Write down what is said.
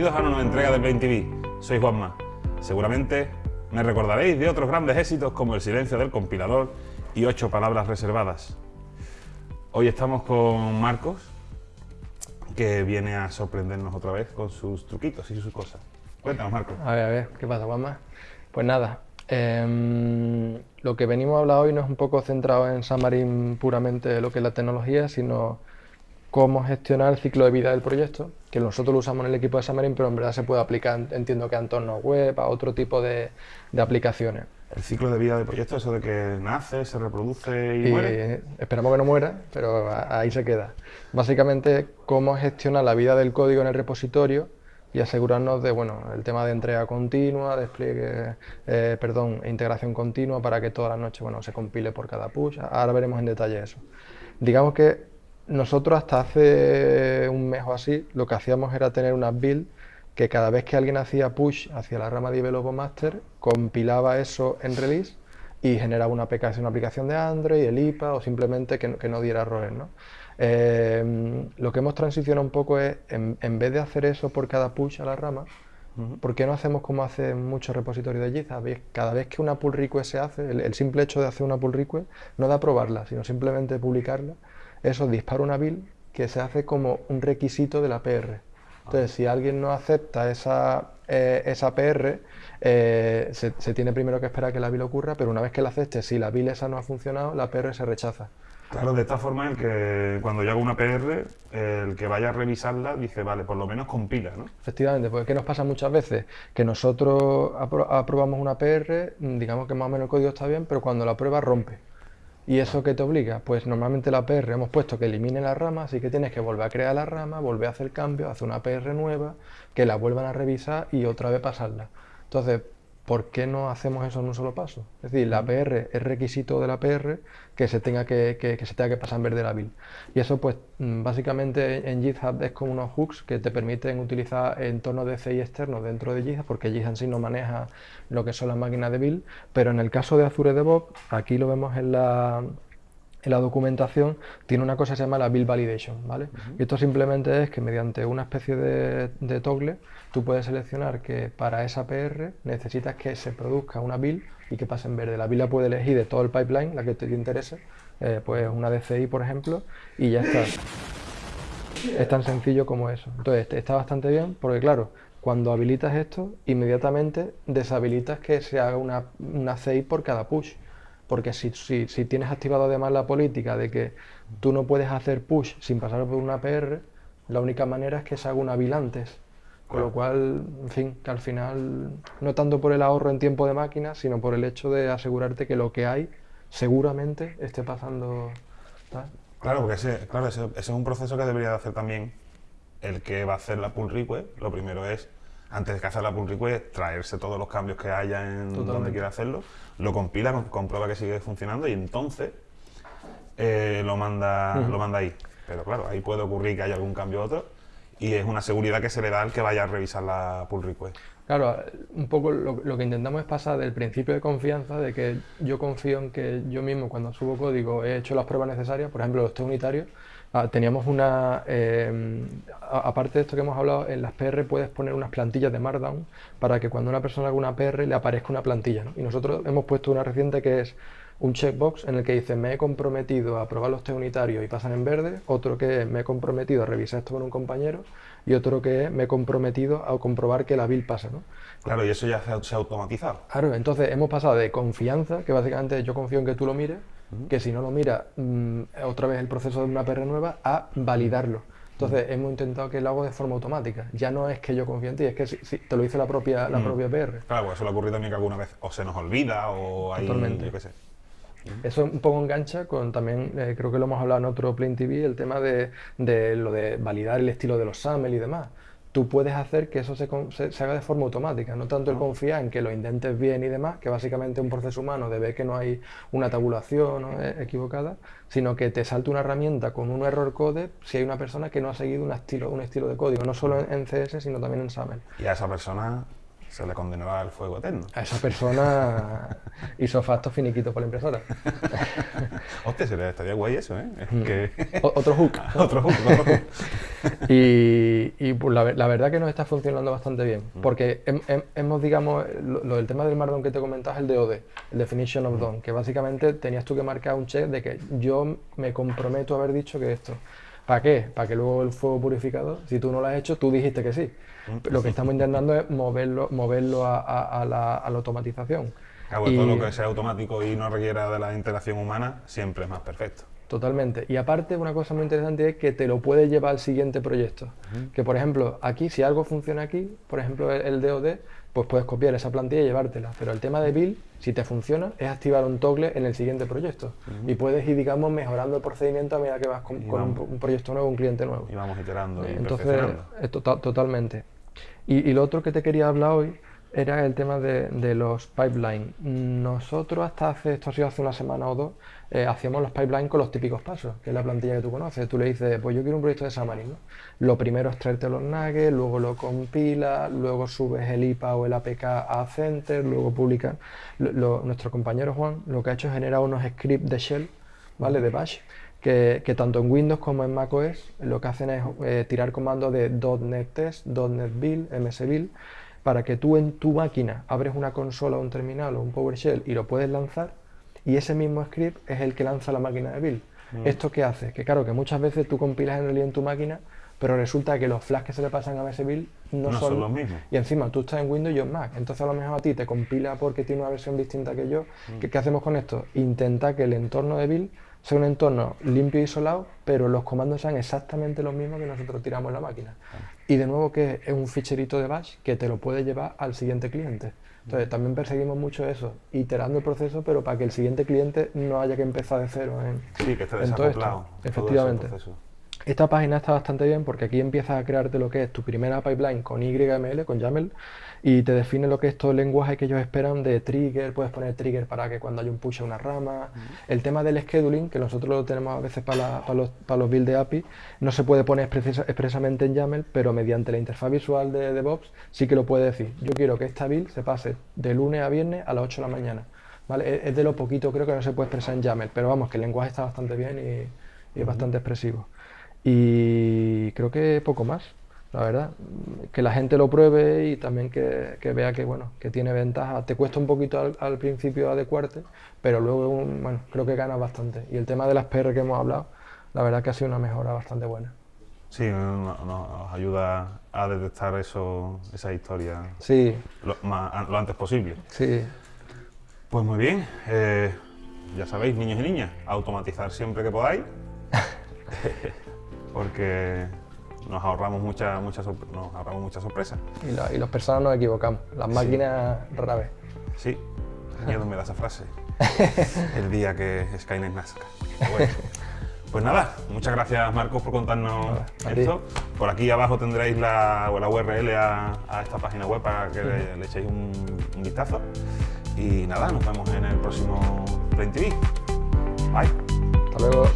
Bienvenidos a una nueva entrega de Paint TV. Soy Juanma. Seguramente me recordaréis de otros grandes éxitos como El silencio del compilador y Ocho palabras reservadas. Hoy estamos con Marcos, que viene a sorprendernos otra vez con sus truquitos y sus cosas. Cuéntanos, Marcos. A ver, a ver, ¿qué pasa, Juanma? Pues nada, em, lo que venimos a hablar hoy no es un poco centrado en Xamarin puramente lo que es la tecnología, sino cómo gestionar el ciclo de vida del proyecto, que nosotros lo usamos en el equipo de Xamarin, pero en verdad se puede aplicar, entiendo que a entornos web, a otro tipo de, de aplicaciones. El ciclo de vida del proyecto, eso de que nace, se reproduce y, muere. Esperamos que no muera, pero ahí se queda. Básicamente, cómo gestionar la vida del código en el repositorio y asegurarnos de, bueno, el tema de entrega continua, despliegue, eh, perdón, integración continua para que toda la noche, bueno, se compile por cada push. Ahora veremos en detalle eso. Digamos que nosotros hasta hace un mes o así, lo que hacíamos era tener una build que cada vez que alguien hacía push hacia la rama Develop Master, compilaba eso en release y generaba una, una aplicación de Android, el IPA o simplemente que, no diera errores. ¿no? Eh, lo que hemos transicionado un poco es, en, vez de hacer eso por cada push a la rama, ¿por qué no hacemos como hacen muchos repositorios de GitHub? Cada vez que una pull request se hace, el, el simple hecho de hacer una pull request no da probarla, sino simplemente publicarla, eso dispara una build que se hace como un requisito de la PR. Entonces, si alguien no acepta esa, eh, esa PR, eh, se, tiene primero que esperar que la build ocurra, pero una vez que la acepte, si la build esa no ha funcionado, la PR se rechaza. Claro, de esta forma, el que cuando yo hago una PR, el que vaya a revisarla dice, vale, por lo menos compila, ¿no? Efectivamente, porque ¿qué nos pasa muchas veces? Que nosotros aprobamos una PR, digamos que más o menos el código está bien, pero cuando la prueba rompe. ¿Y eso qué te obliga? Pues normalmente la PR hemos puesto que elimine la rama, así que tienes que volver a crear la rama, volver a hacer cambio, hacer una PR nueva, que la vuelvan a revisar y otra vez pasarla. Entonces, ¿por qué no hacemos eso en un solo paso? Es decir, la PR es requisito de la PR que se tenga que, se tenga que pasar en verde la build. Y eso pues mm, básicamente en GitHub es como unos hooks que te permiten utilizar entornos de CI externos dentro de GitHub, porque GitHub en sí no maneja lo que son las máquinas de build, pero en el caso de Azure DevOps, aquí lo vemos en la, en la documentación tiene una cosa que se llama la build validation, ¿vale? Y esto simplemente es que mediante una especie de, toggle tú puedes seleccionar que para esa PR necesitas que se produzca una build y que pase en verde. La build la puede elegir de todo el pipeline, la que te interese, eh, pues una DCI por ejemplo, y ya está. Es tan sencillo como eso. Entonces está bastante bien porque claro, cuando habilitas esto, inmediatamente deshabilitas que se haga una, una CI por cada push porque si, si, tienes activado además la política de que tú no puedes hacer push sin pasar por una PR, la única manera es que se haga una bill antes. Con lo cual, en fin, que al final, no tanto por el ahorro en tiempo de máquina, sino por el hecho de asegurarte que lo que hay seguramente esté pasando. Claro, porque ese, claro, ese, es un proceso que debería de hacer también el que va a hacer la pull request. Lo primero es antes de hacer la pull request, traerse todos los cambios que haya en donde quiera hacerlo, lo compila, comprueba que sigue funcionando y entonces eh, lo, manda, lo manda ahí. Pero claro, ahí puede ocurrir que haya algún cambio u otro y es una seguridad que se le da al que vaya a revisar la pull request. Claro, un poco lo, que intentamos es pasar del principio de confianza, de que yo confío en que yo mismo cuando subo código he hecho las pruebas necesarias, por ejemplo los test unitarios, Ah, teníamos una, em, aparte de esto que hemos hablado, en las PR puedes poner unas plantillas de Markdown para que cuando una persona haga una PR le aparezca una plantilla. Y nosotros hemos puesto una reciente que es un checkbox en el que dice me he comprometido a probar los test unitarios y pasan en verde, otro que me he comprometido a revisar esto con un compañero y otro que me he comprometido a comprobar que la build pasa. ¿no? Claro, y eso ya se ha automatizado. Claro, entonces hemos pasado de confianza, que básicamente yo confío en que tú lo mires, que si no lo mira mm, otra vez el proceso de una PR nueva, a validarlo. Entonces hemos intentado que lo haga de forma automática. Ya no es que yo confíe en ti, es que si, te lo dice la propia, la propia PR. Claro, pues eso le ocurre también que alguna vez o se nos olvida o hay, yo qué sé. Eso un poco engancha con también, eh, creo que lo hemos hablado en otro Plain TV, el tema de, de, lo de validar el estilo de los SAML y demás. Tú puedes hacer que eso se, se, haga de forma automática, no tanto el ah. confiar en que lo intentes bien y demás, que básicamente un proceso humano debe que no hay una tabulación e, equivocada, sino que te salte una herramienta con un error code si hay una persona que no ha seguido un estilo, un estilo de código, no solo en, CS, sino también en SAML. Y a esa persona se le condenará al fuego eterno. A esa persona hizo facto finiquito por la impresora. Hostia, sería, estaría guay eso, ¿eh? Es Mm. que- otro hook. otro hook, otro hook. Y, y, pues, la, la verdad que nos está funcionando bastante bien, porque hem- hem- hemos, digamos, lo, lo del tema del Markdown que te comentas, el DOD, el Definition of Done, que básicamente tenías tú que marcar un check de que yo me comprometo a haber dicho que esto. ¿Para qué? Para que luego el fuego purificador, si tú no lo has hecho, tú dijiste que sí. Lo que estamos intentando es moverlo, moverlo a, a- a la, a la automatización. Claro, todo Y- lo que sea automático y no requiera de la interacción humana siempre es más perfecto. Totalmente. Y aparte, una cosa muy interesante es que te lo puedes llevar al siguiente proyecto. Que, por ejemplo, aquí, si algo funciona aquí, por ejemplo, el, el DOD, pues puedes copiar esa plantilla y llevártela. Pero el tema de build, si te funciona, es activar un toggle en el siguiente proyecto. Y puedes ir, digamos, mejorando el procedimiento a medida que vas con, un, proyecto nuevo, un cliente nuevo. Y vamos iterando y Entonces, totalmente. Y, y lo otro que te quería hablar hoy era el tema de, los pipelines. Nosotros hasta hace, esto ha sido hace una semana o dos, eh, hacíamos los pipelines con los típicos pasos, que es la plantilla que tú conoces. Tú le dices, pues yo quiero un proyecto de Xamarin, ¿no? Lo primero es traerte los nuggets, luego lo compilas, luego subes el IPA o el APK a Center, luego publicas. Nuestro compañero Juan lo que ha hecho es generar unos scripts de shell, ¿vale? De bash, que, tanto en Windows como en macOS lo que hacen es eh, tirar comandos de .NET Test, .NET Build, MS Build, para que tú en tu máquina abres una consola, un terminal o un PowerShell y lo puedes lanzar y ese mismo script es el que lanza la máquina de build. ¿Esto qué hace? Que claro, que muchas veces tú compilas en realidad en tu máquina, pero resulta que los flags que se le pasan a MS Build no, No son los mismos. Y encima tú estás en Windows y yo en Mac, entonces a lo mejor a ti te compila porque tiene una versión distinta que yo. Mm. ¿Qué, qué hacemos con esto? Intenta que el entorno de build sea un entorno limpio y isolado, pero los comandos sean exactamente los mismos que nosotros tiramos en la máquina. Y de nuevo que es un ficherito de bash que te lo puede llevar al siguiente cliente. Entonces también perseguimos mucho eso, iterando el proceso, pero para que el siguiente cliente no haya que empezar de cero en, Sí, que esté en todo esto. desacoplado. todo ese Efectivamente. proceso. Esta página está bastante bien porque aquí empiezas a crearte lo que es tu primera pipeline con YML, con YAML, y te define lo que es todo el lenguaje que ellos esperan de trigger, puedes poner trigger para que cuando haya un push a una rama. El tema del scheduling, que nosotros lo tenemos a veces para, la- para los, para los build de API, no se puede poner expresa- expresamente en YAML, pero mediante la interfaz visual de DevOps sí que lo puede decir. Yo quiero que esta build se pase de lunes a viernes a las 8 de la mañana. ¿vale? Es- de lo poquito creo que no se puede expresar en YAML, pero vamos, que el lenguaje está bastante bien y, y es bastante expresivo. Y creo que poco más, la verdad. Que la gente lo pruebe y también que, que vea que, bueno, que tiene ventaja. Te cuesta un poquito al, al principio adecuarte, pero luego, un- bueno, creo que ganas bastante. Y el tema de las PR que hemos hablado, la verdad que ha sido una mejora bastante buena. Sí, no- no- nos ayuda a detectar eso, esa historia Sí, lo, más- lo antes posible. sí, Pues muy bien, eh, ya sabéis, niños y niñas, automatizar siempre que podáis, porque nos ahorramos muchas sorpre- nos ahorramos muchas sorpresas. y, las personas nos equivocamos, las máquinas rara vez. Sí, miedo me da esa frase. El día que Skynet nazca. Bueno, pues nada, muchas gracias Marcos por contarnos esto. Por aquí abajo tendréis la, la URL a, a esta página web para que le, le echéis un, un vistazo. Y nada, nos vemos en el próximo Plain TV. Bye. Hasta luego.